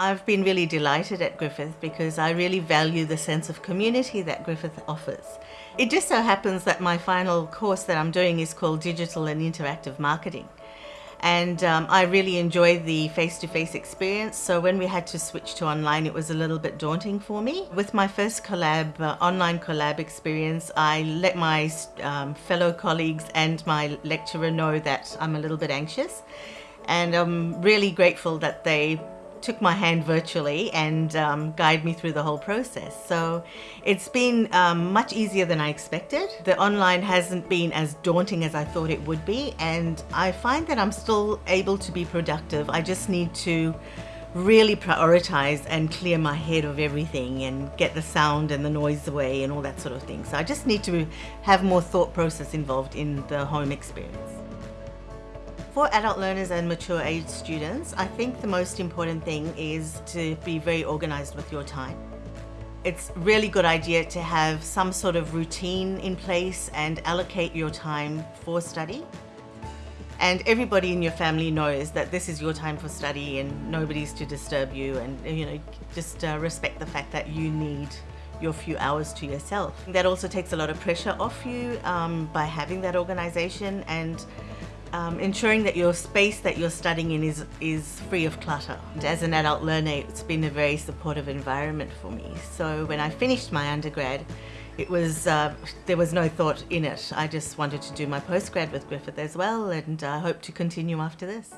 I've been really delighted at Griffith because I really value the sense of community that Griffith offers. It just so happens that my final course that I'm doing is called Digital and Interactive Marketing. And um, I really enjoyed the face-to-face -face experience, so when we had to switch to online, it was a little bit daunting for me. With my first collab, uh, online collab experience, I let my um, fellow colleagues and my lecturer know that I'm a little bit anxious. And I'm really grateful that they took my hand virtually and um, guide me through the whole process. So it's been um, much easier than I expected. The online hasn't been as daunting as I thought it would be and I find that I'm still able to be productive. I just need to really prioritize and clear my head of everything and get the sound and the noise away and all that sort of thing. So I just need to have more thought process involved in the home experience. For adult learners and mature age students, I think the most important thing is to be very organized with your time. It's a really good idea to have some sort of routine in place and allocate your time for study. And everybody in your family knows that this is your time for study and nobody's to disturb you and you know just uh, respect the fact that you need your few hours to yourself. That also takes a lot of pressure off you um, by having that organization and um, ensuring that your space that you're studying in is, is free of clutter. And as an adult learner, it's been a very supportive environment for me. So when I finished my undergrad, it was, uh, there was no thought in it. I just wanted to do my postgrad with Griffith as well and I uh, hope to continue after this.